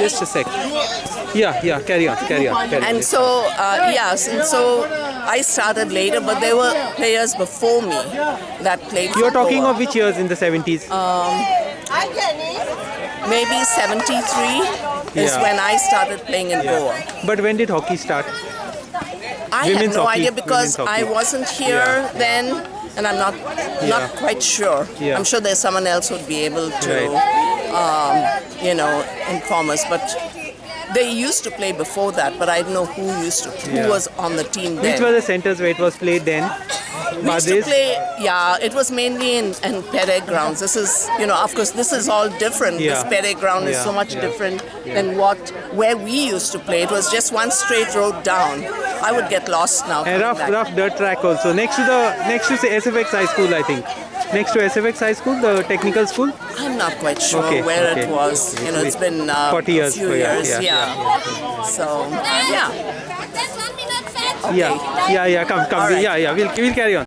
Just a sec. Yeah, yeah. Carry on, carry on. Carry on. And so, uh, yes, and so I started later, but there were players before me that played. You're talking Goa. of which years in the 70s? Um, maybe 73 is Yeah. when I started playing in Goa. But when did hockey start? I Women's have no hockey, idea because I wasn't here Yeah. then, and I'm not Yeah. not quite sure. Yeah. I'm sure there's someone else who'd be able to, Right. um, you know, inform us. But they used to play before that, but I don't know who used to, who Yeah. was on the team then. Which were the centers where it was played then? We used to play, yeah, it was mainly in, in Pere grounds. This is, you know, of course, this is all different. Yeah. This. Pere ground is Yeah, so much different than what, where we used to play. It was just one straight road down. I would get lost now. A coming rough, back. rough dirt track also. Next to the, next to say SFX High School, I think. Next to SFX High School, the technical school. I'm not quite sure Okay, where okay. it was. You know, it's been uh, 40 years a few for you, years. yeah, Yeah. So, yeah. Yeah, yeah, yeah. Come, come. All right. Yeah, yeah. We'll, we'll carry on.